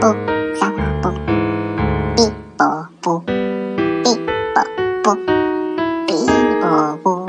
뽀, 삐뽀, 뽀, 삐뽀, 뽀, 삐뽀, 뽀.